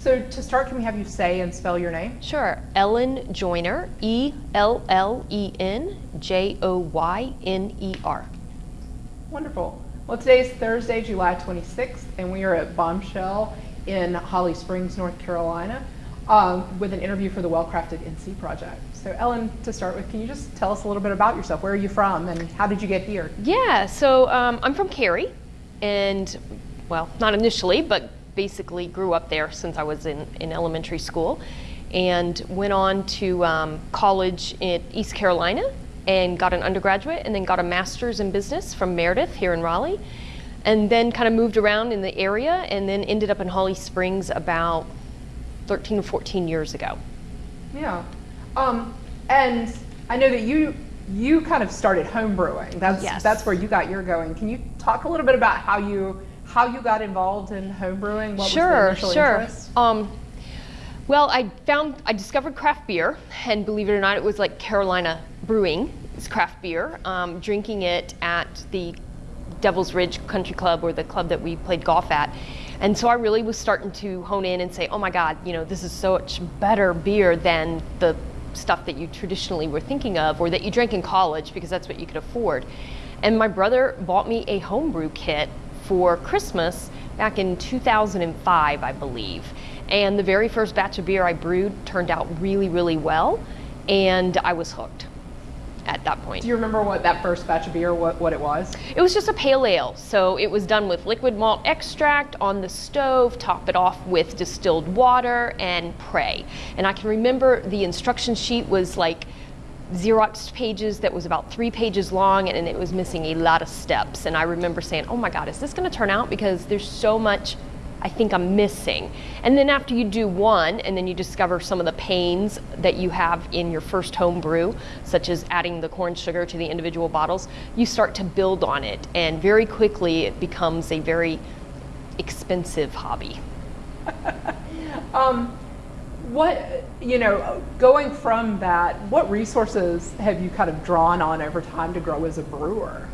So to start, can we have you say and spell your name? Sure. Ellen Joyner, E L L E N J O Y N E R. Wonderful. Well, today is Thursday, July 26th, and we are at Bombshell in Holly Springs, North Carolina, um, with an interview for the Well Crafted NC project. So, Ellen, to start with, can you just tell us a little bit about yourself? Where are you from, and how did you get here? Yeah, so um, I'm from Cary, and well, not initially, but basically grew up there since I was in, in elementary school, and went on to um, college in East Carolina and got an undergraduate, and then got a master's in business from Meredith here in Raleigh, and then kind of moved around in the area, and then ended up in Holly Springs about 13 or 14 years ago. Yeah. Um, and I know that you you kind of started home brewing. That's Yes. that's where you got your going. Can you talk a little bit about how you how you got involved in home brewing? What sure, was the initial sure. Um, well, I found I discovered craft beer, and believe it or not, it was like Carolina Brewing. It's craft beer. Um, drinking it at the Devil's Ridge Country Club or the club that we played golf at. And so I really was starting to hone in and say, oh my God, you know, this is so much better beer than the stuff that you traditionally were thinking of or that you drank in college because that's what you could afford. And my brother bought me a homebrew kit for Christmas back in 2005, I believe. And the very first batch of beer I brewed turned out really, really well, and I was hooked at that point. Do you remember what that first batch of beer what, what it was? It was just a pale ale, so it was done with liquid malt extract on the stove, top it off with distilled water, and pray. And I can remember the instruction sheet was like Xerox pages that was about three pages long and it was missing a lot of steps. And I remember saying, oh my God, is this gonna turn out? Because there's so much I think I'm missing. And then after you do one, and then you discover some of the pains that you have in your first home brew, such as adding the corn sugar to the individual bottles, you start to build on it. And very quickly, it becomes a very expensive hobby. Um, what you know, going from that, what resources have you kind of drawn on over time to grow as a brewer?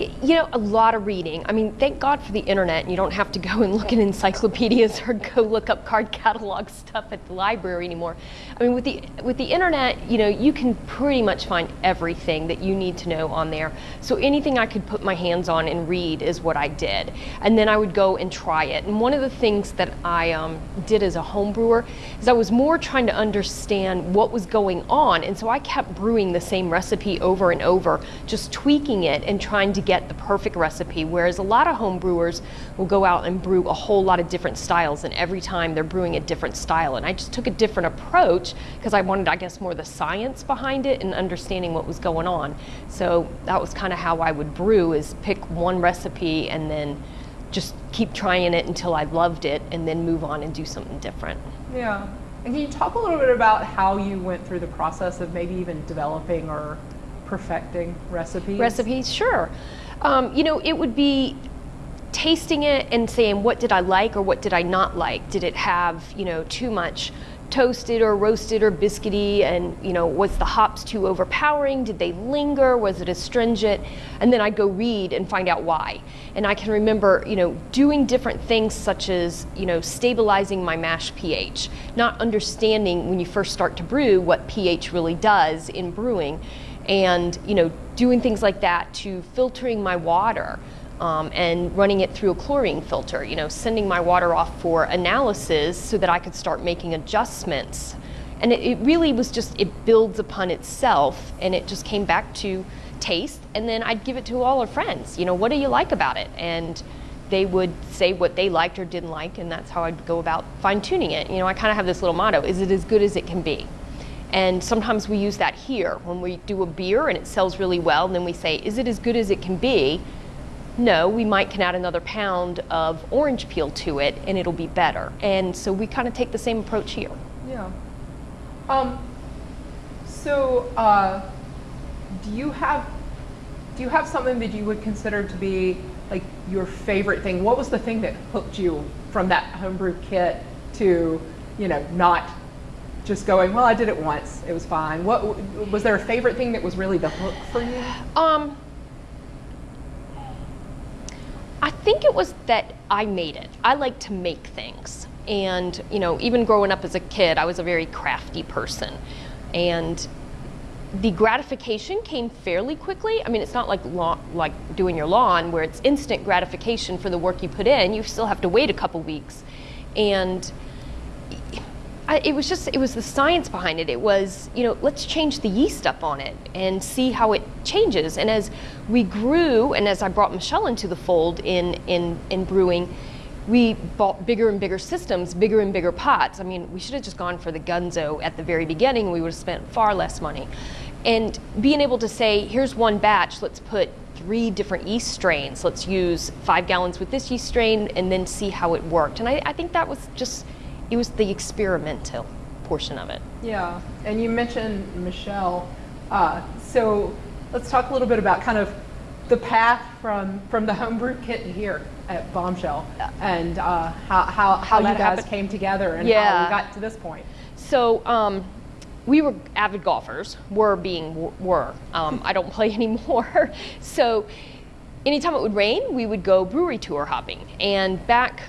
You know, a lot of reading. I mean, thank God for the internet, you don't have to go and look at encyclopedias or go look up card catalog stuff at the library anymore. I mean, with the with the internet, you know, you can pretty much find everything that you need to know on there. So anything I could put my hands on and read is what I did, and then I would go and try it. And one of the things that I um, did as a home brewer is I was more trying to understand what was going on, and so I kept brewing the same recipe over and over, just tweaking it and trying to get the perfect recipe. Whereas a lot of home brewers will go out and brew a whole lot of different styles, and every time they're brewing a different style. And I just took a different approach because I wanted, I guess, more the science behind it and understanding what was going on. So that was kind of how I would brew: is pick one recipe and then just keep trying it until I loved it, and then move on and do something different. Yeah. And can you talk a little bit about how you went through the process of maybe even developing or perfecting recipes? Recipes, sure. Um, you know, it would be tasting it and saying what did I like or what did I not like. Did it have you know too much toasted or roasted or biscuity and you know was the hops too overpowering did they linger was it astringent and then i'd go read and find out why and i can remember you know doing different things such as you know stabilizing my mash ph not understanding when you first start to brew what ph really does in brewing and you know doing things like that to filtering my water um, and running it through a chlorine filter, you know, sending my water off for analysis so that I could start making adjustments. And it, it really was just, it builds upon itself and it just came back to taste. And then I'd give it to all our friends, you know, what do you like about it? And they would say what they liked or didn't like, and that's how I'd go about fine tuning it. You know, I kind of have this little motto is it as good as it can be? And sometimes we use that here when we do a beer and it sells really well, and then we say, is it as good as it can be? No, we might can add another pound of orange peel to it and it'll be better. And so we kind of take the same approach here. Yeah. Um, so, uh, do you have do you have something that you would consider to be like your favorite thing? What was the thing that hooked you from that homebrew kit to, you know, not just going, well, I did it once, it was fine. What was there a favorite thing that was really the hook for you? Um, I think it was that I made it. I like to make things. And, you know, even growing up as a kid, I was a very crafty person. And the gratification came fairly quickly. I mean, it's not like lawn, like doing your lawn where it's instant gratification for the work you put in. You still have to wait a couple weeks. And I, it was just it was the science behind it. It was you know let's change the yeast up on it and see how it changes. And as we grew, and as I brought Michelle into the fold in in in brewing, we bought bigger and bigger systems, bigger and bigger pots. I mean, we should have just gone for the Gunzo at the very beginning. We would have spent far less money. And being able to say, here's one batch, let's put three different yeast strains. Let's use five gallons with this yeast strain and then see how it worked. And I, I think that was just it was the experimental portion of it. Yeah, and you mentioned Michelle. Uh, so let's talk a little bit about kind of the path from from the homebrew kit here at Bombshell and uh, how how, how, you guys happened. came together and Yeah. how we got to this point. So um, we were avid golfers. Were being were. Um, I don't play anymore. so anytime it would rain, we would go brewery tour hopping. And back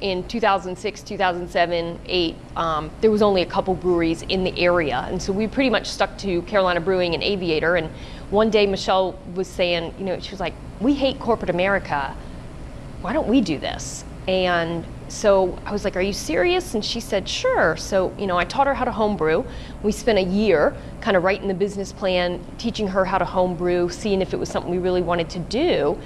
in 2006, 2007, 8, um, there was only a couple breweries in the area, and so we pretty much stuck to Carolina Brewing and Aviator. And one day, Michelle was saying, you know, she was like, "We hate corporate America. Why don't we do this?" And so I was like, "Are you serious?" And she said, "Sure." So you know, I taught her how to homebrew. We spent a year kind of writing the business plan, teaching her how to homebrew, seeing if it was something we really wanted to do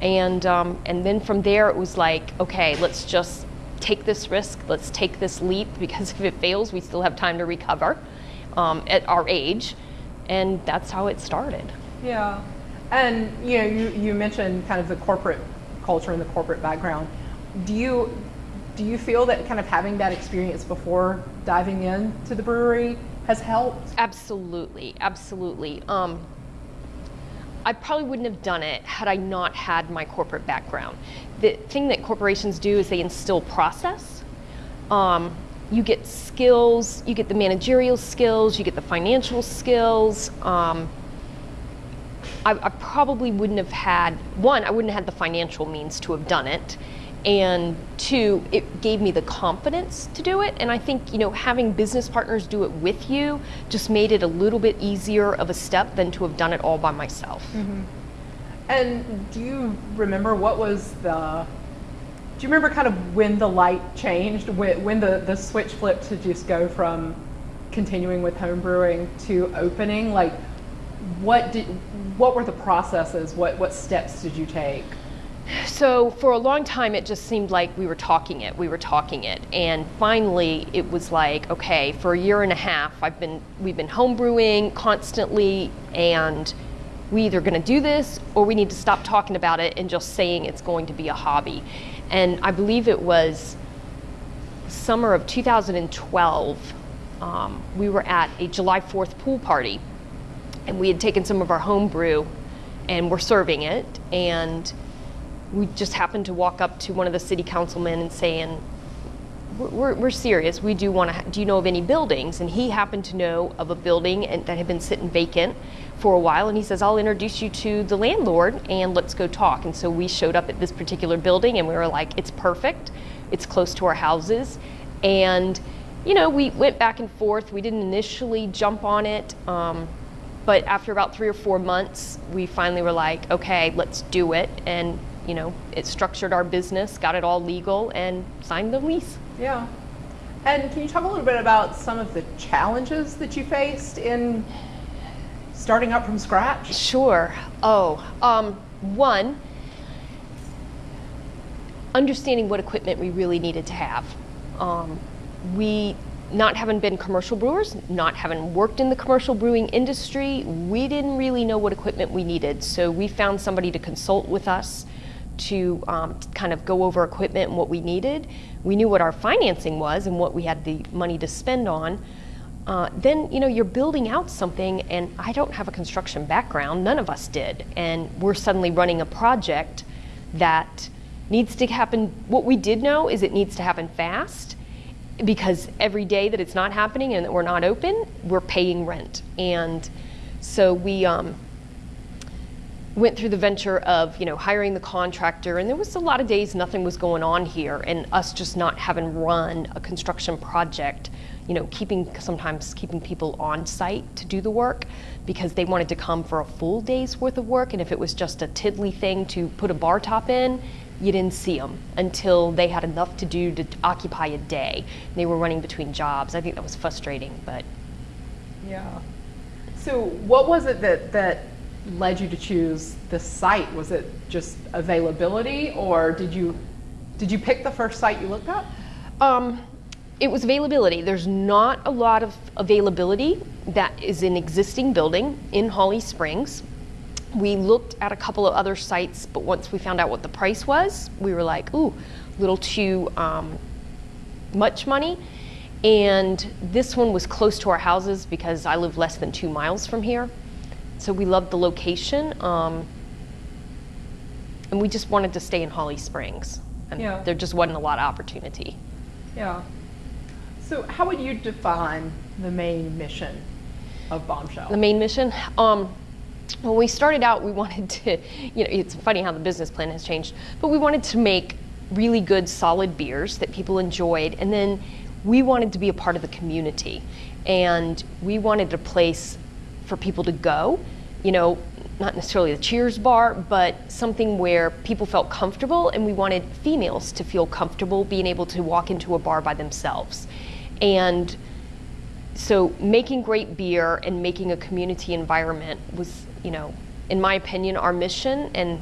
and um, and then from there it was like okay let's just take this risk. Let's take this leap because if it fails we still have time to recover um, at our age. And that's how it started. Yeah, and you know you you mentioned kind of the corporate culture and the corporate background. Do you do you feel that kind of having that experience before diving into the brewery has helped? absolutely. Absolutely. Um, I probably wouldn't have done it had I not had my corporate background. The thing that corporations do is they instill process. Um, you get skills, you get the managerial skills, you get the financial skills. Um, I, I probably wouldn't have had one. I wouldn't have had the financial means to have done it, and two, it gave me the confidence to do it. And I think you know having business partners do it with you just made it a little bit easier of a step than to have done it all by myself. Mm-hmm. And do you remember what was the? Do you remember kind of when the light changed, when, when the, the switch flipped to just go from continuing with home brewing to opening? Like, what did, what were the processes? What what steps did you take? So for a long time, it just seemed like we were talking it, we were talking it, and finally, it was like, okay, for a year and a half, I've been we've been homebrewing constantly, and we either going to do this or we need to stop talking about it and just saying it's going to be a hobby. And I believe it was summer of 2012. Um, we were at a July 4th pool party, and we had taken some of our home brew and were serving it and we just happened to walk up to one of the city councilmen and we're, we're, we're serious. We do want to do you know of any buildings? And he happened to know of a building and, that had been sitting vacant for a while and he says i'll introduce you to the landlord and let's go talk. And so we showed up at this particular building and we were like it's perfect. It's close to our houses. And you know we went back and forth. We didn't initially jump on it um, but after about three or four months, we finally were like, okay, let's do it. And, you know, it structured our business, got it all legal, and signed the lease. Yeah. And can you talk a little bit about some of the challenges that you faced in starting up from scratch? Sure. Oh, um, one, understanding what equipment we really needed to have. Um, we, not having been commercial brewers, not having worked in the commercial brewing industry, we didn't really know what equipment we needed. So we found somebody to consult with us to um, kind of go over equipment and what we needed. We knew what our financing was and what we had the money to spend on. Uh, then you know you're building out something, and I don't have a construction background. None of us did, and we're suddenly running a project that needs to happen. What we did know is it needs to happen fast, because every day that it's not happening and that we're not open, we're paying rent, and so we um, went through the venture of you know hiring the contractor and there was a lot of days nothing was going on here and us just not having run a construction project you know keeping sometimes keeping people on site to do the work because they wanted to come for a full day's worth of work and if it was just a tiddly thing to put a bar top in you didn't see them until they had enough to do to occupy a day they were running between jobs i think that was frustrating but Yeah. So what was it that, that led you to choose this site? Was it just availability or did you, did you pick the first site you looked up? Um, it was availability. There's not a lot of availability that is an existing building in Holly Springs. We looked at a couple of other sites, but once we found out what the price was, we were like, ooh, a little too um, much money. And this one was close to our houses because I live less than two miles from here. So we loved the location. Um, and we just wanted to stay in Holly Springs. And Yeah. there just wasn't a lot of opportunity. Yeah. So how would you define the main mission of Bombshell? The main mission. Um, when we started out, we wanted to, you know, it's funny how the business plan has changed, but we wanted to make really good, solid beers that people enjoyed, and then we wanted to be a part of the community, and we wanted a place for people to go, you know, not necessarily the Cheers bar, but something where people felt comfortable, and we wanted females to feel comfortable being able to walk into a bar by themselves, and so making great beer and making a community environment was, you know, in my opinion, our mission, and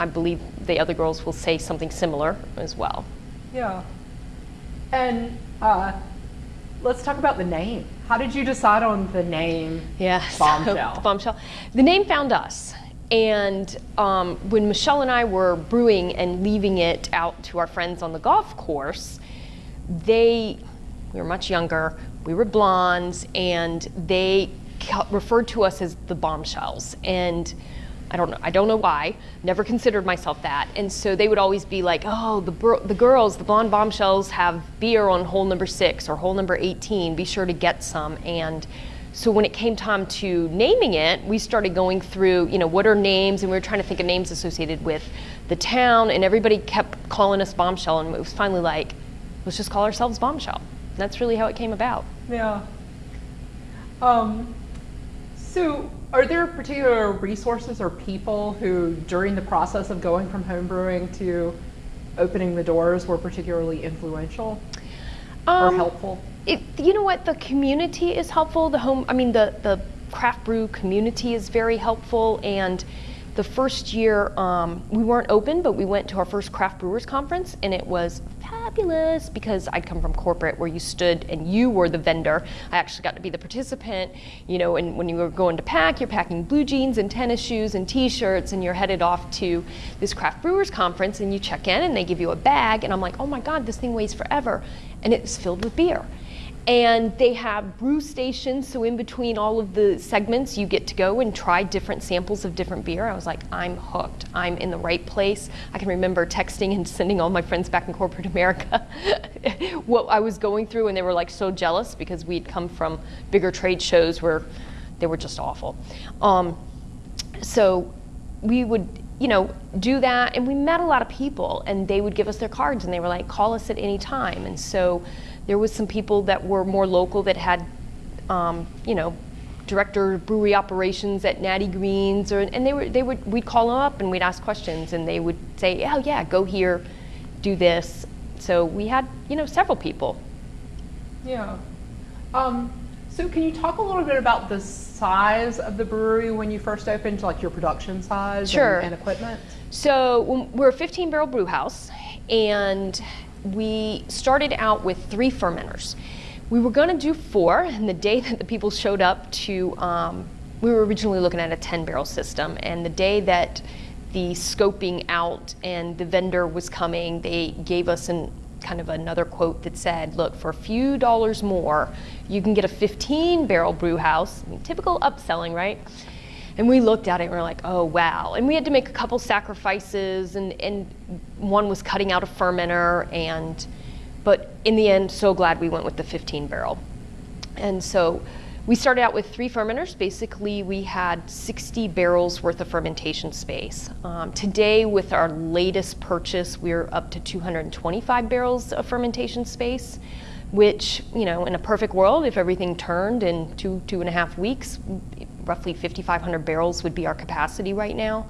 I believe the other girls will say something similar as well. Yeah. And uh, let's talk about the name. How did you decide on the name Yeah, so, Bombshell? bombshell. The name found us, and um, when Michelle and I were brewing and leaving it out to our friends on the golf course, they we were much younger, we were blondes, and they referred to us as the bombshells. And I don't know, I don't know why. Never considered myself that. And so they would always be like, "Oh, the the girls, the blonde bombshells have beer on hole number 6 or hole number 18. Be sure to get some." And so when it came time to naming it, we started going through, you know, what are names, and we were trying to think of names associated with the town, and everybody kept calling us Bombshell, and it was finally like, let's just call ourselves Bombshell. And that's really how it came about. Yeah. Um, so, are there particular resources or people who, during the process of going from home brewing to opening the doors, were particularly influential or Um, helpful? It, you know what? The community is helpful. The home, I mean, the the craft brew community is very helpful. And the first year um, we weren't open, but we went to our first craft brewers conference, and it was fabulous because I'd come from corporate where you stood and you were the vendor. I actually got to be the participant. You know, and when you were going to pack, you're packing blue jeans and tennis shoes and T-shirts, and you're headed off to this craft brewers conference, and you check in, and they give you a bag, and I'm like, oh my God, this thing weighs forever, and it's filled with beer. And they have brew stations, so in between all of the segments, you get to go and try different samples of different beer. I was like, I'm hooked. I'm in the right place. I can remember texting and sending all my friends back in corporate America what I was going through, and they were like so jealous because we'd come from bigger trade shows where they were just awful. Um, so we would you know do that and we met a lot of people and they would give us their cards and they were like call us at any time and so there was some people that were more local that had um, you know director of brewery operations at Natty Greene's or and they were they would we'd call them up and we'd ask questions and they would say oh yeah go here do this so we had you know several people Yeah. Um, so, can you talk a little bit about the size of the brewery when you first opened, like your production size and- Sure. and, equipment? So we're a 15 barrel brew house, and we started out with three fermenters. We were going to do four, and the day that the people showed up to, um, we were originally looking at a 10 barrel system, and the day that the scoping out and the vendor was coming, they gave us an kind of another quote that said, look, for a few dollars more, you can get a 15 barrel brew house. I mean, typical upselling, right? And we looked at it and we are like, oh wow. And we had to make a couple sacrifices and, and one was cutting out a fermenter and but in the end so glad we went with the 15 barrel. And so we started out with three fermenters. Basically, we had 60 barrels worth of fermentation space. Um, today, with our latest purchase, we're up to 225 barrels of fermentation space, which, you know, in a perfect world, if everything turned in two, two and a half weeks, roughly 5,500 barrels would be our capacity right now.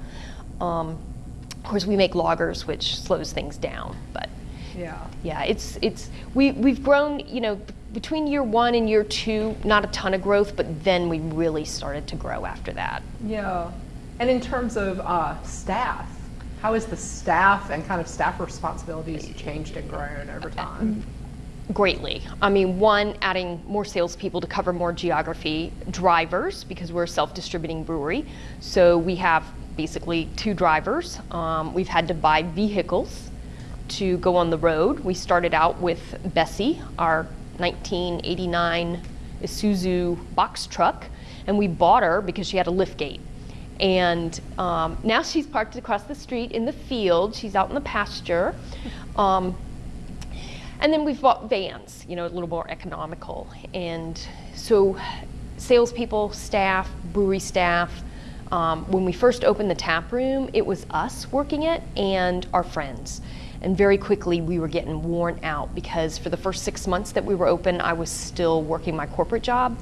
Um, of course, we make lagers, which slows things down, but Yeah. yeah, it's it's we we've grown, you know, between year one and year two, not a ton of growth, but then we really started to grow after that. Yeah. And in terms of uh, staff, how has the staff and kind of staff responsibilities changed and grown over time? Greatly. I mean, one, adding more salespeople to cover more geography, drivers, because we're a self distributing brewery. So we have basically two drivers. Um, we've had to buy vehicles to go on the road. We started out with Bessie, our 1989 Isuzu box truck, and we bought her because she had a lift gate. And um, now she's parked across the street in the field. She's out in the pasture. Um, and then we've bought vans, you know, a little more economical. And so, salespeople, staff, brewery staff. Um, when we first opened the tap room, it was us working it and our friends. And very quickly, we were getting worn out because for the first six months that we were open, I was still working my corporate job.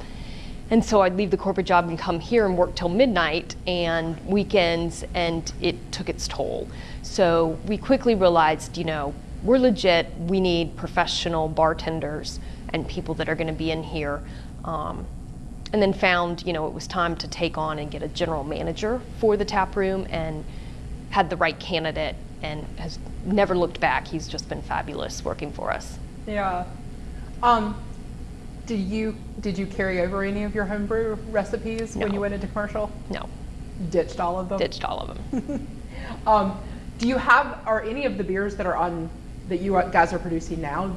And so I'd leave the corporate job and come here and work till midnight and weekends, and it took its toll. So we quickly realized, you know, we're legit. We need professional bartenders and people that are going to be in here. Um, and then found, you know, it was time to take on and get a general manager for the tap room and had the right candidate and has never looked back. He's just been fabulous working for us. Yeah. Um, did you did you carry over any of your homebrew recipes when you went into commercial? No, Ditched all of them. ditched all of them. Um, do you have are any of the beers that are on that you guys are producing now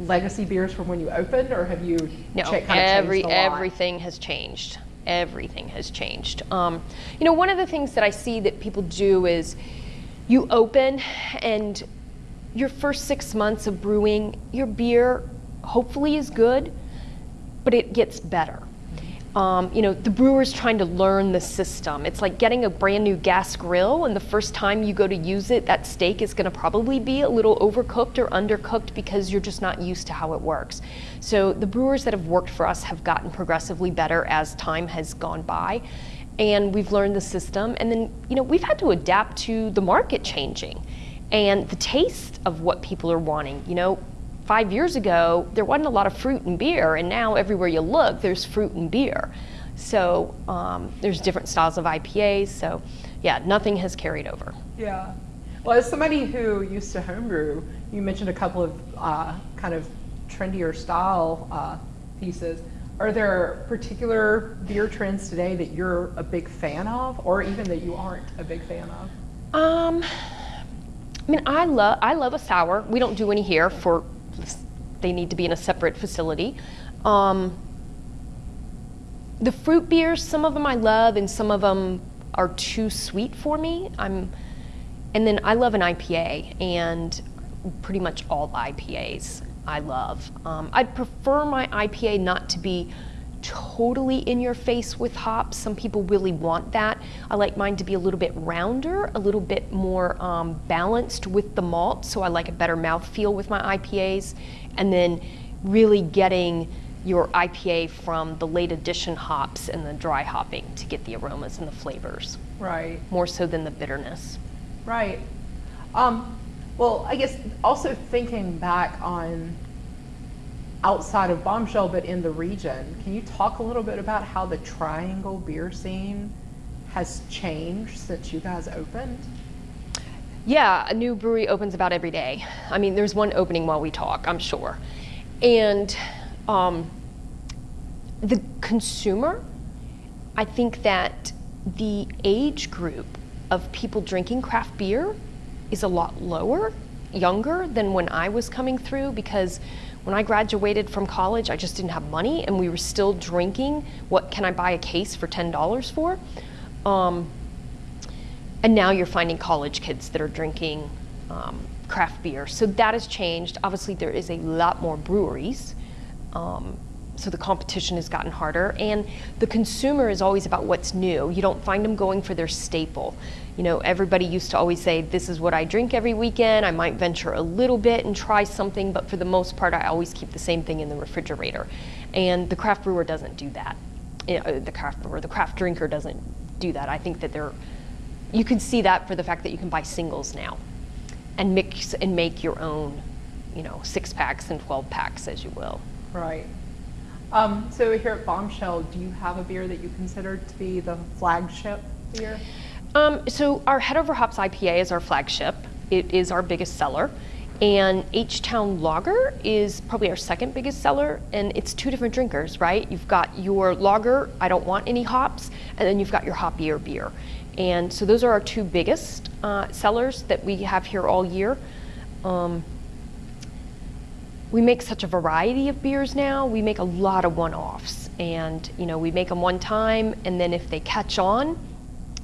legacy beers from when you opened, or have you No, cha- kinda every a everything has changed. Everything has changed. Um, you know, one of the things that I see that people do is you open and your first six months of brewing, your beer hopefully is good, but it gets better. Um, you know, the brewer's trying to learn the system. It's like getting a brand new gas grill, and the first time you go to use it, that steak is going to probably be a little overcooked or undercooked because you're just not used to how it works. So, the brewers that have worked for us have gotten progressively better as time has gone by, and we've learned the system. And then, you know, we've had to adapt to the market changing and the taste of what people are wanting. You know, five years ago, there wasn't a lot of fruit and beer, and now everywhere you look, there's fruit and beer. So um, there's different styles of IPAs. So yeah, nothing has carried over. Yeah. Well, as somebody who used to homebrew, you mentioned a couple of uh, kind of trendier style uh, pieces. Are there particular beer trends today that you're a big fan of, or even that you aren't a big fan of? Um, I mean, I love I love a sour. We don't do any here for they need to be in a separate facility. Um, the fruit beers, some of them I love, and some of them are too sweet for me. I'm, and then I love an IPA, and pretty much all IPAs I love. Um, I'd prefer my IPA not to be totally in your face with hops. Some people really want that. I like mine to be a little bit rounder, a little bit more um, balanced with the malt, so I like a better mouthfeel with my IPAs. And then really getting your IPA from the late addition hops and the dry hopping to get the aromas and the flavors, Right. more so than the bitterness. Right. Um, well, I guess also thinking back on outside of Bombshell, but in the region, can you talk a little bit about how the Triangle beer scene has changed since you guys opened? Yeah, a new brewery opens about every day. I mean, there's one opening while we talk, I'm sure. And um, the consumer, I think that the age group of people drinking craft beer is a lot lower, younger than when I was coming through because when I graduated from college, I just didn't have money and we were still drinking. What can I buy a case for $10 for? Um, and now you're finding college kids that are drinking um, craft beer. So that has changed. Obviously, there is a lot more breweries. Um, so the competition has gotten harder, and the consumer is always about what's new. You don't find them going for their staple. You know, everybody used to always say, This is what I drink every weekend. I might venture a little bit and try something, but for the most part, I always keep the same thing in the refrigerator. And the craft brewer doesn't do that. Uh, the craft brewer, the craft drinker doesn't do that. I think that they're, you can see that for the fact that you can buy singles now and mix and make your own, you know, six packs and 12 packs as you will. Right. Um, so here at Bombshell, do you have a beer that you consider to be the flagship beer? Um, so our Head Over Hops IPA is our flagship. It is our biggest seller. And H Town Lager is probably our second biggest seller, and it's two different drinkers, right? You've got your lager, I don't want any hops, and then you've got your hoppier beer. And so those are our two biggest uh, sellers that we have here all year. Um, we make such a variety of beers now. We make a lot of one-offs, and you know we make them one time, and then if they catch on,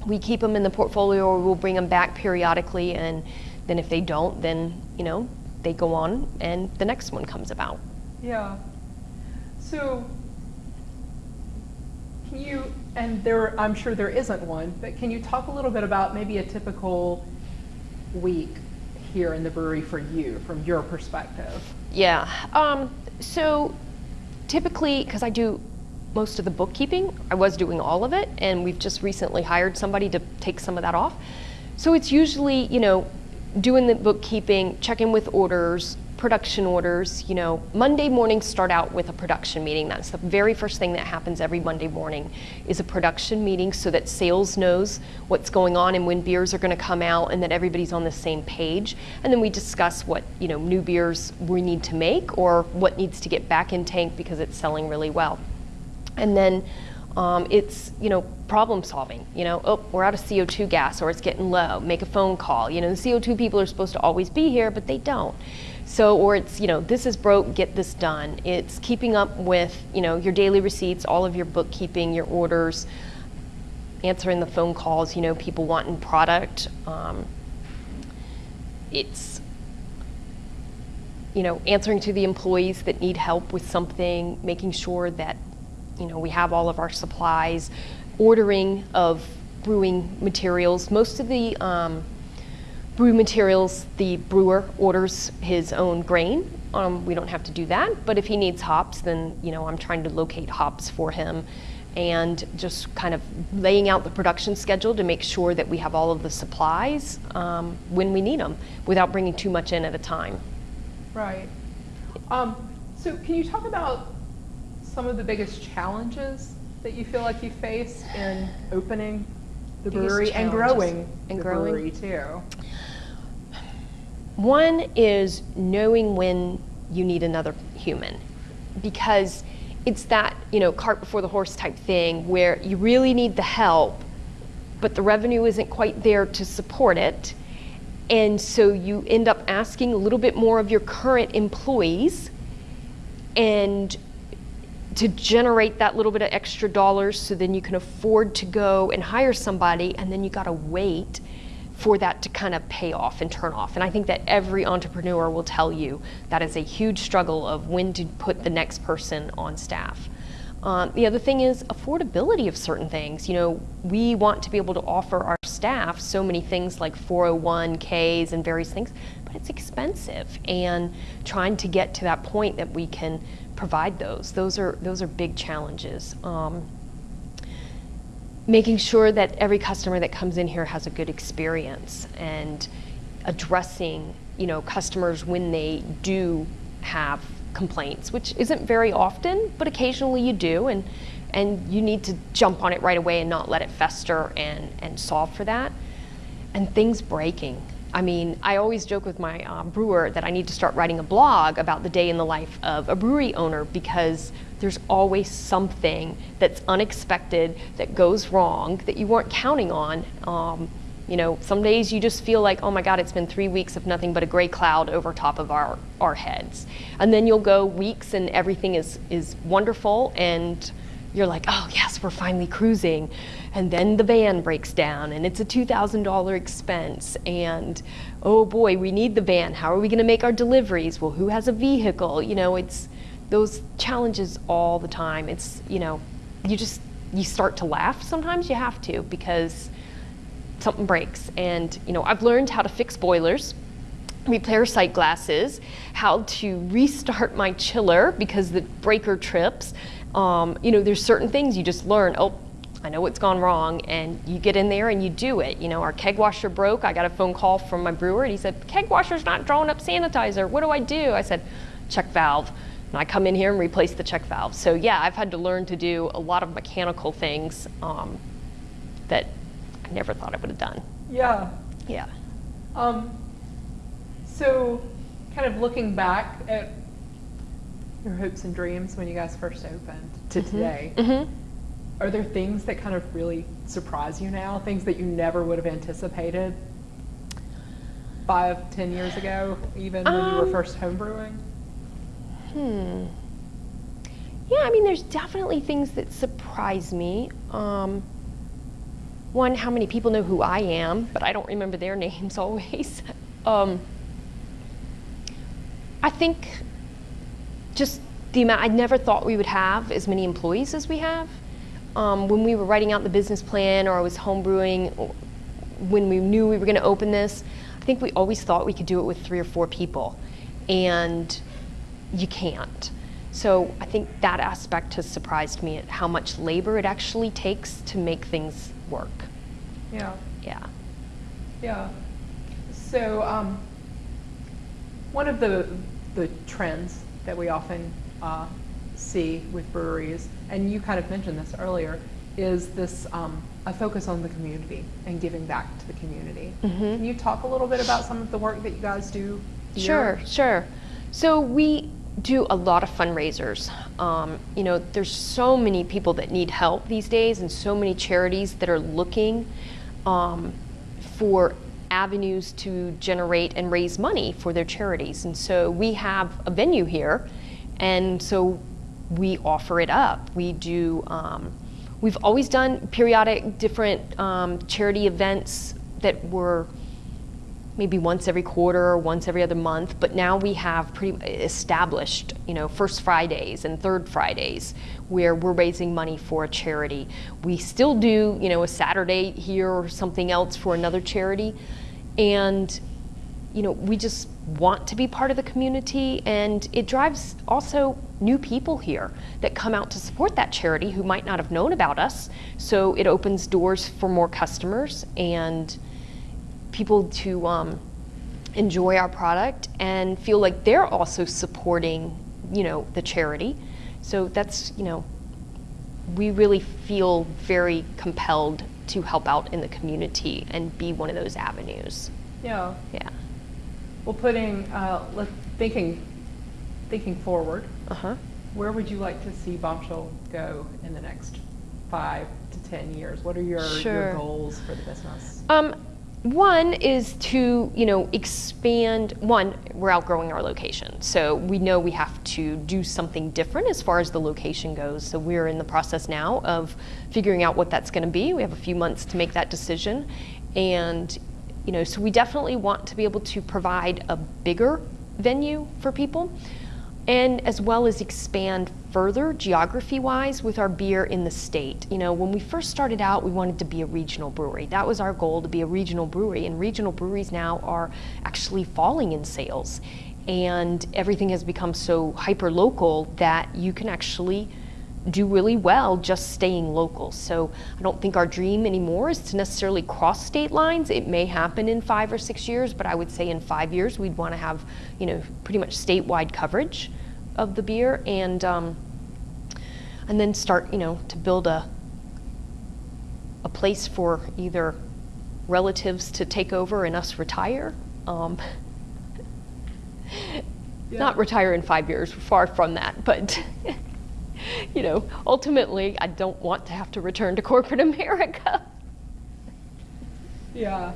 we keep them in the portfolio, or we'll bring them back periodically, and then if they don't, then you know they go on, and the next one comes about. Yeah. So can you, and there, I'm sure there isn't one, but can you talk a little bit about maybe a typical week here in the brewery for you, from your perspective? Yeah. Um, so typically, because I do most of the bookkeeping, I was doing all of it, and we've just recently hired somebody to take some of that off. So it's usually, you know, doing the bookkeeping, checking with orders, production orders. You know, Monday mornings start out with a production meeting. That's the very first thing that happens every Monday morning is a production meeting so that sales knows what's going on and when beers are going to come out and that everybody's on the same page. And then we discuss what, you know, new beers we need to make or what needs to get back in tank because it's selling really well. And then um, it's you know problem solving. You know, oh, we're out of CO2 gas, or it's getting low. Make a phone call. You know, the CO2 people are supposed to always be here, but they don't. So, or it's, you know, this is broke, get this done. It's keeping up with, you know, your daily receipts, all of your bookkeeping, your orders, answering the phone calls, you know, people wanting product. Um, it's, you know, answering to the employees that need help with something, making sure that, you know, we have all of our supplies, ordering of brewing materials. Most of the, um, brew materials, the brewer orders his own grain. Um, we don't have to do that, but if he needs hops, then you know I'm trying to locate hops for him, and just kind of laying out the production schedule to make sure that we have all of the supplies um, when we need them, without bringing too much in at a time. Right. Um, so can you talk about some of the biggest challenges that you feel like you face in opening the Biggest brewery and growing And the growing. brewery too? One is knowing when you need another human because it's that, you know, cart before the horse type thing where you really need the help, but the revenue isn't quite there to support it. And so you end up asking a little bit more of your current employees and to generate that little bit of extra dollars so then you can afford to go and hire somebody and then you got to wait for that to kind of pay off and turn off. And I think that every entrepreneur will tell you that is a huge struggle of when to put the next person on staff. Um, the other thing is affordability of certain things. You know, we want to be able to offer our staff so many things like 401ks and various things, but it's expensive. And trying to get to that point that we can provide those, those are those are big challenges. Um, making sure that every customer that comes in here has a good experience and addressing you know customers when they do have complaints which isn't very often but occasionally you do and and you need to jump on it right away and not let it fester and and solve for that. And things breaking. I mean, I always joke with my uh, brewer that I need to start writing a blog about the day in the life of a brewery owner because there's always something that's unexpected that goes wrong that you weren't counting on. Um, you know, some days you just feel like, oh my God, it's been three weeks of nothing but a gray cloud over top of our, our heads. And then you'll go weeks and everything is, is wonderful and you're like, oh yes, we're finally cruising. And then the van breaks down and it's a $2,000 expense. And oh boy, we need the van. How are we going to make our deliveries? Well, who has a vehicle? You know, it's those challenges all the time. It's, you know, you just, you start to laugh. Sometimes you have to because something breaks. And, you know, I've learned how to fix boilers, repair sight glasses, how to restart my chiller because the breaker trips. Um, you know, there's certain things you just learn, oh, I know what's gone wrong, and you get in there and you do it. You know, our keg washer broke. I got a phone call from my brewer, and he said, keg washer's not drawing up sanitizer. What do I do? I said, check valve. And I come in here and replace the check valve. So yeah, I've had to learn to do a lot of mechanical things um, that I never thought I would have done. Yeah. Yeah. Um, so, kind of looking back at your hopes and dreams when you guys first opened to today, Mm-hmm. are there things that kind of really surprise you now? Things that you never would have anticipated five, ten years ago, even when you were Um, first homebrewing? Hmm. Yeah, I mean, there's definitely things that surprise me. Um, one, how many people know who I am, but I don't remember their names always. um, I think just the amount, I never thought we would have as many employees as we have. Um, when we were writing out the business plan or I was homebrewing, when we knew we were going to open this, I think we always thought we could do it with three or four people. And you can't. So I think that aspect has surprised me at how much labor it actually takes to make things work. Yeah. Yeah. Yeah. So, um, one of the the trends that we often uh, see with breweries, and you kind of mentioned this earlier, is this um, a focus on the community and giving back to the community. Can you talk a little bit about some of the work that you guys do? here? Sure, sure. So we do a lot of fundraisers. Um, you know, there's so many people that need help these days, and so many charities that are looking um, for avenues to generate and raise money for their charities. And so we have a venue here, and so we offer it up. We do. Um, we've always done periodic different um, charity events that were maybe once every quarter or once every other month, but now we have pretty established, you know, first Fridays and third Fridays where we're raising money for a charity. We still do, you know, a Saturday here or something else for another charity. And, you know, we just want to be part of the community and it drives also new people here that come out to support that charity who might not have known about us. So it opens doors for more customers and people to um, enjoy our product and feel like they're also supporting, you know, the charity. So that's, you know, we really feel very compelled to help out in the community and be one of those avenues. Yeah. Yeah. Well, putting uh, thinking thinking forward, Uh huh. where would you like to see Bombshell go in the next five to ten years? What are your, your goals for the business? Um, one is to, you know, expand. One, we're outgrowing our location, so we know we have to do something different as far as the location goes. So we're in the process now of figuring out what that's going to be. We have a few months to make that decision, and, you know, so we definitely want to be able to provide a bigger venue for people and as well as expand further geography-wise with our beer in the state. You know, when we first started out, we wanted to be a regional brewery. That was our goal to be a regional brewery, and regional breweries now are actually falling in sales. And everything has become so hyper-local that you can actually do really well just staying local. So I don't think our dream anymore is to necessarily cross state lines. It may happen in five or six years, but I would say in five years we'd want to have, you know, pretty much statewide coverage of the beer and um, and then start, you know, to build a a place for either relatives to take over and us retire. Um, Not retire in five years, far from that, but you know, ultimately, I don't want to have to return to corporate America. Yeah.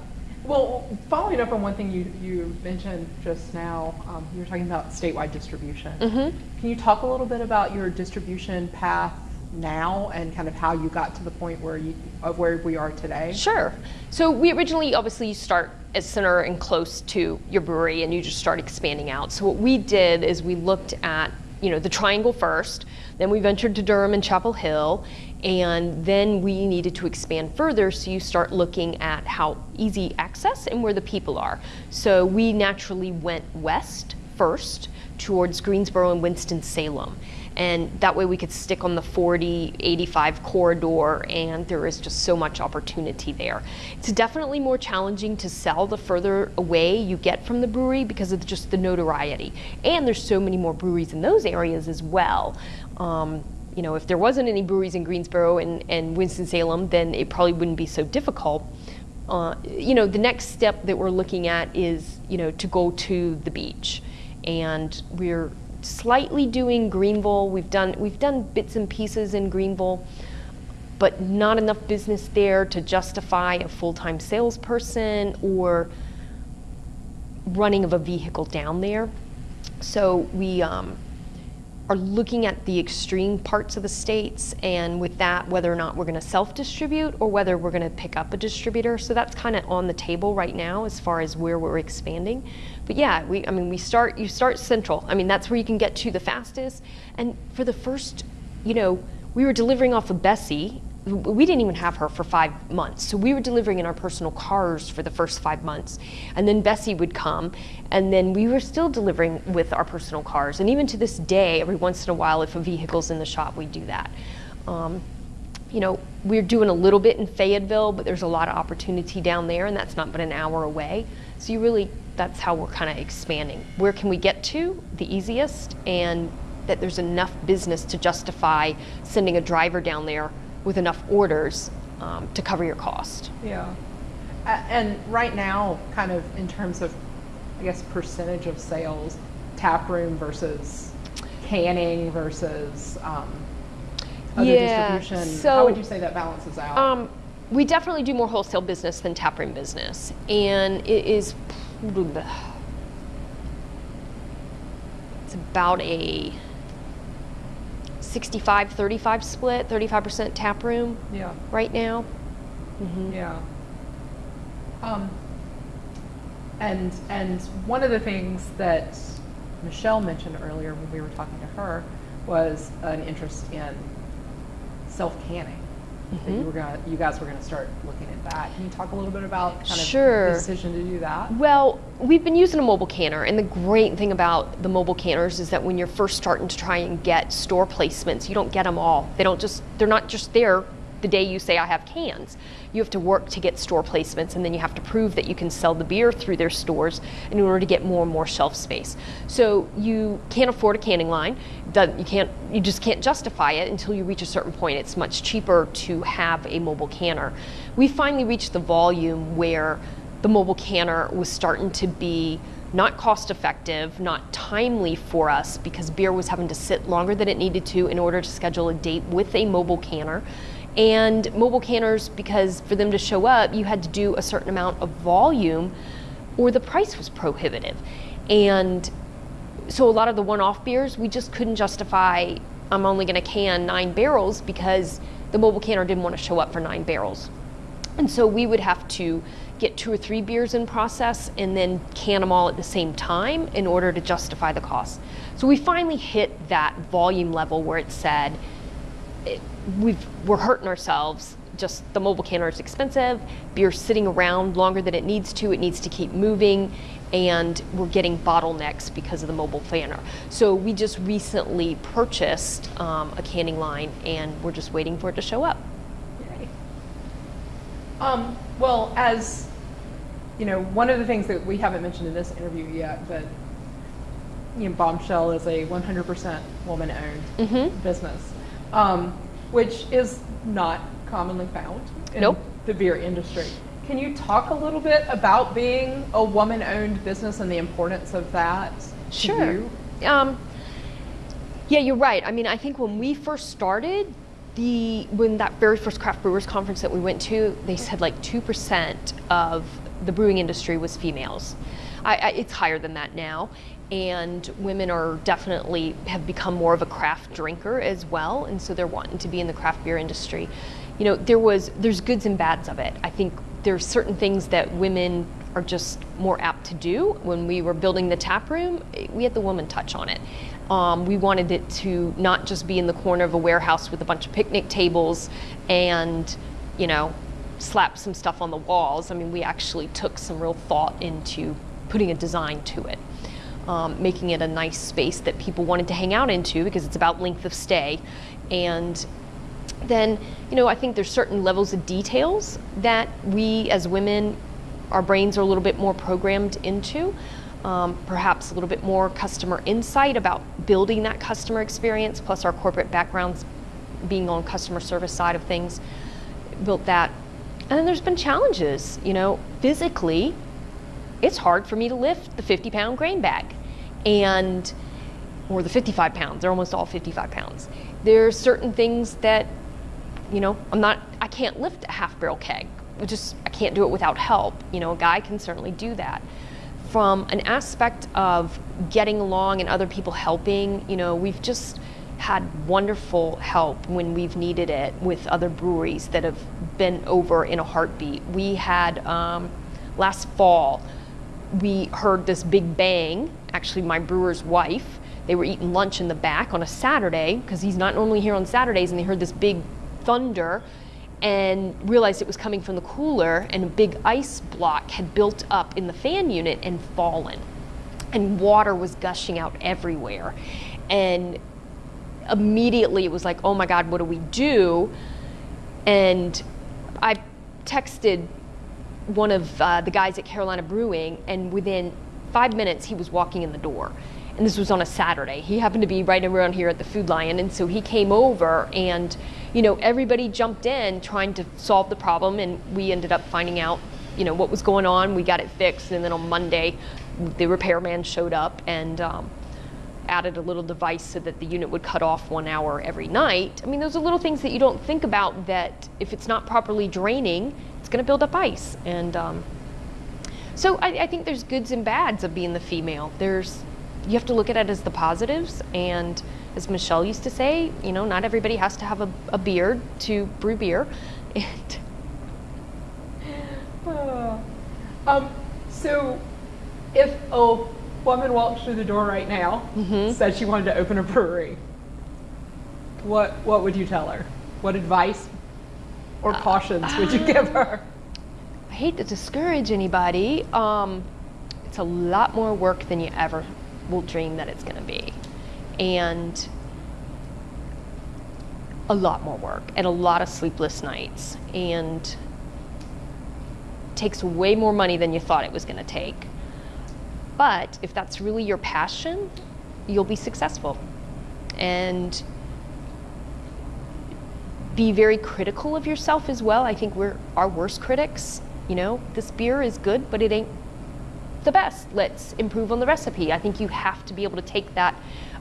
Well, following up on one thing you, you mentioned just now, um, you were talking about statewide distribution. Mhm. Can you talk a little bit about your distribution path now and kind of how you got to the point where you of where we are today? Sure. So we originally, obviously, you start as center and close to your brewery, and you just start expanding out. So what we did is we looked at you know, the Triangle first. Then we ventured to Durham and Chapel Hill, and then we needed to expand further. So you start looking at how easy access and where the people are. So we naturally went west first towards Greensboro and Winston Salem and that way we could stick on the 40 85 corridor and there is just so much opportunity there it's definitely more challenging to sell the further away you get from the brewery because of just the notoriety and there's so many more breweries in those areas as well um, you know if there wasn't any breweries in greensboro and, and winston-salem then it probably wouldn't be so difficult uh, you know the next step that we're looking at is you know to go to the beach and we're slightly doing Greenville. We've done we've done bits and pieces in Greenville, but not enough business there to justify a full-time salesperson or running of a vehicle down there. So we um, are looking at the extreme parts of the states, and with that, whether or not we're going to self-distribute or whether we're going to pick up a distributor. So that's kind of on the table right now as far as where we're expanding. But yeah, we, I mean, we start, you start central. I mean, that's where you can get to the fastest. And for the first, you know, we were delivering off of Bessie we didn't even have her for five months. So we were delivering in our personal cars for the first five months. And then Bessie would come, and then we were still delivering with our personal cars. And even to this day, every once in a while, if a vehicle's in the shop, we do that. Um, you know, we're doing a little bit in Fayetteville, but there's a lot of opportunity down there, and that's not but an hour away. So you really, that's how we're kind of expanding. Where can we get to the easiest, and that there's enough business to justify sending a driver down there with enough orders um, to cover your cost. Yeah. And right now, kind of in terms of, I guess, percentage of sales, tap room versus canning versus um, other yeah, distribution, so, how would you say that balances out? Um, we definitely do more wholesale business than taproom business, and it is it's about a 65 35 split, 35% tap room yeah. right now. Mm-hmm. Yeah. Um, and and one of the things that Michelle mentioned earlier when we were talking to her was an interest in self canning. Mm-hmm. you were gonna, you guys were going to start looking at that. Can you talk a little bit about kind sure. of the decision to do that? Well, we've been using a mobile canner, and the great thing about the mobile canners is that when you're first starting to try and get store placements, you don't get them all. They don't just, they're not just there the day you say I have cans. You have to work to get store placements and then you have to prove that you can sell the beer through their stores in order to get more and more shelf space. So you can't afford a canning line. You can't you just can't justify it until you reach a certain point. It's much cheaper to have a mobile canner. We finally reached the volume where the mobile canner was starting to be not cost effective, not timely for us because beer was having to sit longer than it needed to in order to schedule a date with a mobile canner and mobile canners because for them to show up you had to do a certain amount of volume or the price was prohibitive. And so a lot of the one-off beers we just couldn't justify i'm only going to can nine barrels because the mobile canner didn't want to show up for nine barrels. And so we would have to get two or three beers in process and then can them all at the same time in order to justify the cost. So we finally hit that volume level where it said it, we've, we're hurting ourselves. Just the mobile canner is expensive. Beer's sitting around longer than it needs to. It needs to keep moving, and we're getting bottlenecks because of the mobile canner. So we just recently purchased um, a canning line, and we're just waiting for it to show up. Yay. Um, well, as you know, one of the things that we haven't mentioned in this interview yet, but you know, Bombshell is a 100% woman-owned mm-hmm. business um, which is not commonly found in nope. the beer industry. Can you talk a little bit about being a woman-owned business and the importance of that? Sure. Um, yeah, you're right. I mean, I think when we first started, the when that very first craft brewers conference that we went to, they said like two percent of the brewing industry was females. I, I, it's higher than that now, and women are definitely have become more of a craft drinker as well and so they're wanting to be in the craft beer industry you know there was there's goods and bads of it i think there's certain things that women are just more apt to do. When we were building the tap room, we had the woman touch on it. Um, we wanted it to not just be in the corner of a warehouse with a bunch of picnic tables and, you know, slap some stuff on the walls. I mean, we actually took some real thought into putting a design to it, um, making it a nice space that people wanted to hang out into because it's about length of stay. And then, you know, I think there's certain levels of details that we as women, our brains are a little bit more programmed into. Um, perhaps a little bit more customer insight about building that customer experience, plus our corporate backgrounds being on customer service side of things, built that. And then there's been challenges, you know, physically, it's hard for me to lift the 50 pound grain bag and or the 55 pounds they're almost all 55 pounds there's certain things that you know i'm not i can't lift a half barrel keg just i can't do it without help you know a guy can certainly do that from an aspect of getting along and other people helping you know we've just had wonderful help when we've needed it with other breweries that have been over in a heartbeat we had um, last fall we heard this big bang. Actually, my brewer's wife, they were eating lunch in the back on a Saturday because he's not normally here on Saturdays, and they heard this big thunder and realized it was coming from the cooler, and a big ice block had built up in the fan unit and fallen. And water was gushing out everywhere. And immediately it was like, oh my God, what do we do? And I texted one of uh, the guys at Carolina Brewing, and within five minutes, he was walking in the door. And this was on a Saturday. He happened to be right around here at the Food Lion, and so he came over, and you know everybody jumped in trying to solve the problem, and we ended up finding out, you know, what was going on. We got it fixed, and then on Monday, the repairman showed up and um, added a little device so that the unit would cut off one hour every night. I mean, those are little things that you don't think about. That if it's not properly draining, it's going to build up ice. And um, so I, I, think there's goods and bads of being the female. There's you have to look at it as the positives. And as Michelle used to say, you know, not everybody has to have a, a beard to brew beer. And uh, um, so if a woman walked through the door right now, mm-hmm. said she wanted to open a brewery, what what would you tell her? What advice or cautions uh, would you give her? Hate to discourage anybody. Um, it's a lot more work than you ever will dream that it's going to be. And a lot more work and a lot of sleepless nights and takes way more money than you thought it was going to take. But if that's really your passion, you'll be successful. And be very critical of yourself as well. I think we're our worst critics. You know, this beer is good, but it ain't the best. Let's improve on the recipe. I think you have to be able to take that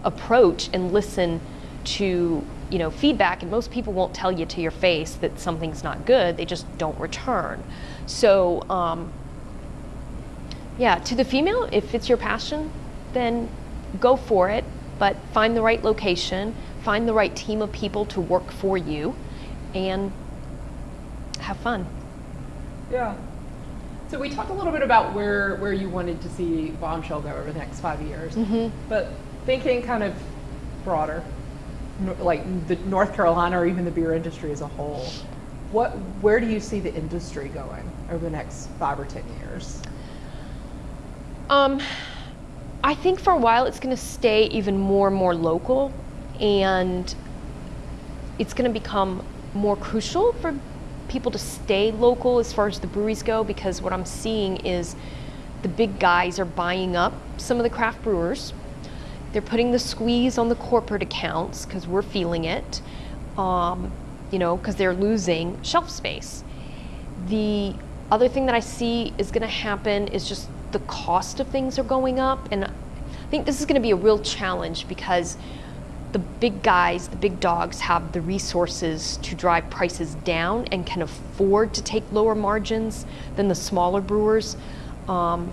approach and listen to you know feedback and most people won't tell you to your face that something's not good they just don't return so um, yeah to the female if it's your passion then go for it but find the right location find the right team of people to work for you and have fun. Yeah. So we talked a little bit about where where you wanted to see Bombshell go over the next five years, mm-hmm. but thinking kind of broader, like the North Carolina or even the beer industry as a whole, what where do you see the industry going over the next five or ten years? Um, I think for a while it's going to stay even more and more local, and it's going to become more crucial for people to stay local as far as the breweries go because what I'm seeing is the big guys are buying up some of the craft brewers. They're putting the squeeze on the corporate accounts because we're feeling it, um, you know, because they're losing shelf space. The other thing that I see is going to happen is just the cost of things are going up. And I think this is going to be a real challenge because the big guys, the big dogs have the resources to drive prices down and can afford to take lower margins than the smaller brewers. Um,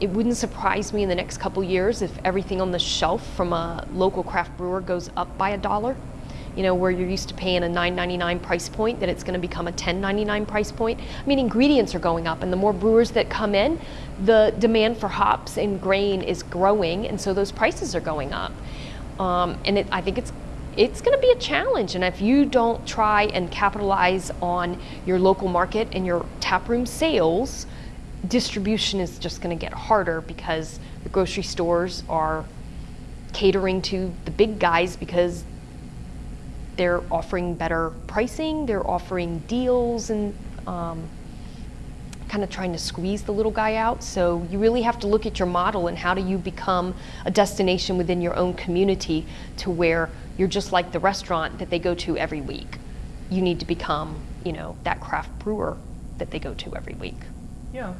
it wouldn't surprise me in the next couple years if everything on the shelf from a local craft brewer goes up by a dollar. you know, where you're used to paying a $9.99 price point, that it's going to become a $10.99 price point. I mean, ingredients are going up, and the more brewers that come in, the demand for hops and grain is growing, and so those prices are going up. Um, and it, I think it's it's going to be a challenge. And if you don't try and capitalize on your local market and your taproom sales, distribution is just going to get harder because the grocery stores are catering to the big guys because they're offering better pricing, they're offering deals, and um, kind of trying to squeeze the little guy out. So you really have to look at your model and how do you become a destination within your own community to where you're just like the restaurant that they go to every week. You need to become, you know, that craft brewer that they go to every week. Yeah.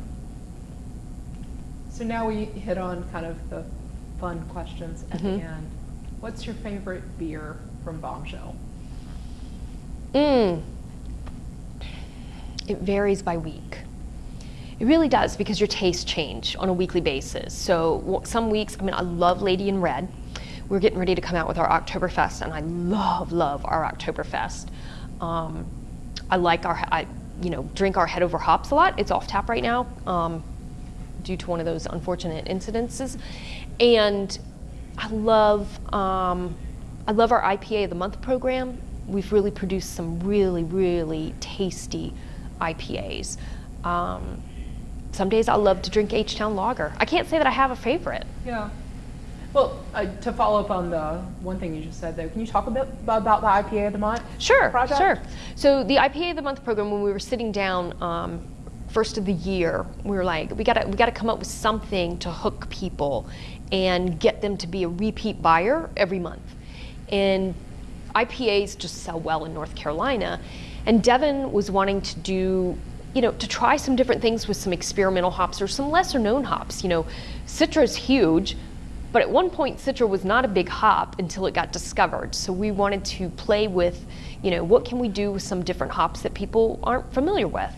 So now we hit on kind of the fun questions at the Mhm. end. What's your favorite beer from Bombshell? Mm. It varies by week. It really does because your tastes change on a weekly basis. So some weeks, I mean, I love Lady in Red. We're getting ready to come out with our Oktoberfest, and I love, love our Oktoberfest. Um, I like our, I, you know, drink our head over hops a lot. It's off tap right now um, due to one of those unfortunate incidences, and I love, um, I love our IPA of the month program. We've really produced some really, really tasty IPAs. Um, some days I love to drink H Town Lager. I can't say that I have a favorite. Yeah. Well, uh, to follow up on the one thing you just said, though, can you talk a bit about the IPA of the month? Sure, project? sure. So the IPA of the month program, when we were sitting down um, first of the year, we were like, we gotta we gotta come up with something to hook people and get them to be a repeat buyer every month. And IPAs just sell well in North Carolina, and Devin was wanting to do. You know, to try some different things with some experimental hops or some lesser known hops. You know, Citra is huge, but at one point, Citra was not a big hop until it got discovered. So we wanted to play with, you know, what can we do with some different hops that people aren't familiar with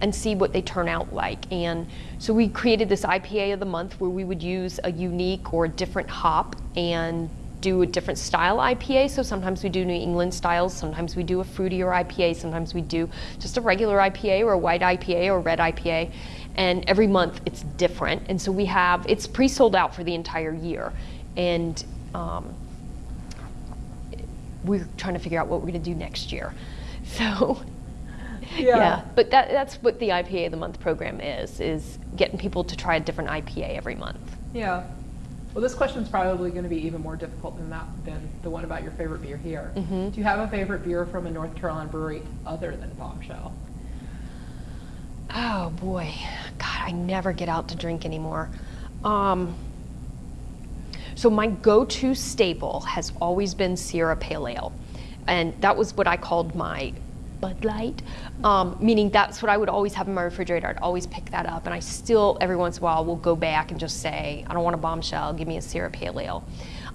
and see what they turn out like. And so we created this IPA of the month where we would use a unique or a different hop and do a different style IPA. So sometimes we do New England styles, sometimes we do a fruitier IPA, sometimes we do just a regular IPA or a white IPA or red IPA. And every month it's different. And so we have, it's pre sold out for the entire year. And um, we're trying to figure out what we're going to do next year. So, Yeah. but that, that's what the IPA of the month program is, is getting people to try a different IPA every month. Yeah. Well, this question's probably going to be even more difficult than that than the one about your favorite beer here. Mhm. Do you have a favorite beer from a North Carolina brewery other than Bombshell? Oh boy, God, I never get out to drink anymore. Um, so my go-to staple has always been Sierra Pale Ale, and that was what I called my Bud Light, um, meaning that's what I would always have in my refrigerator. I'd always pick that up, and I still every once in a while will go back and just say, I don't want a bombshell, give me a Sierra Pale Ale.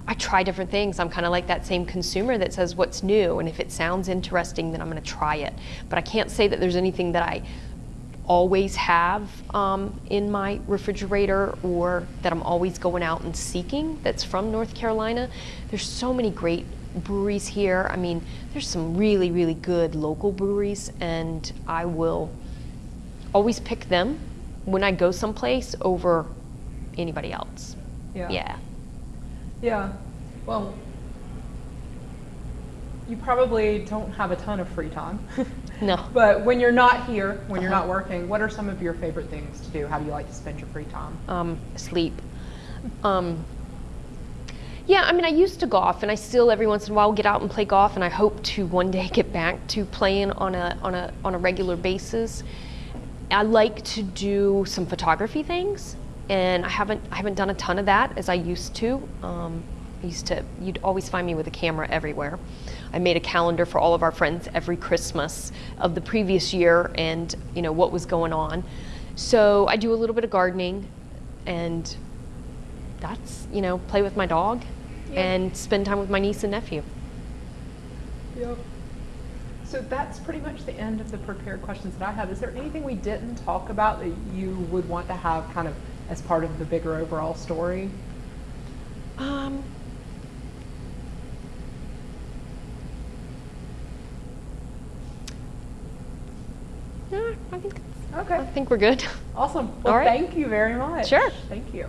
I try different things. I'm kind of like that same consumer that says what's new, and if it sounds interesting, then I'm going to try it. But I can't say that there's anything that I always have um, in my refrigerator or that I'm always going out and seeking that's from North Carolina. There's so many great breweries here. I mean, there's some really, really good local breweries, and I will always pick them when I go someplace over anybody else. Yeah. Yeah. Yeah. Well, you probably don't have a ton of free time. No. But when you're not here, when you're Uh-huh. not working, what are some of your favorite things to do? How do you like to spend your free time? um, sleep. Um, yeah, I mean, I used to golf, and I still every once in a while get out and play golf, and I hope to one day get back to playing on a on a on a regular basis. I like to do some photography things, and I haven't I haven't done a ton of that as I used to. Um, I used to you'd always find me with a camera everywhere. I made a calendar for all of our friends every Christmas of the previous year and you know what was going on. So I do a little bit of gardening, and that's, you know, play with my dog yeah. and spend time with my niece and nephew. Yep. So that's pretty much the end of the prepared questions that I have. Is there anything we didn't talk about that you would want to have kind of as part of the bigger overall story? Um, yeah, I think okay. I think we're good. Awesome. Well, thank you very much. Sure. Thank you.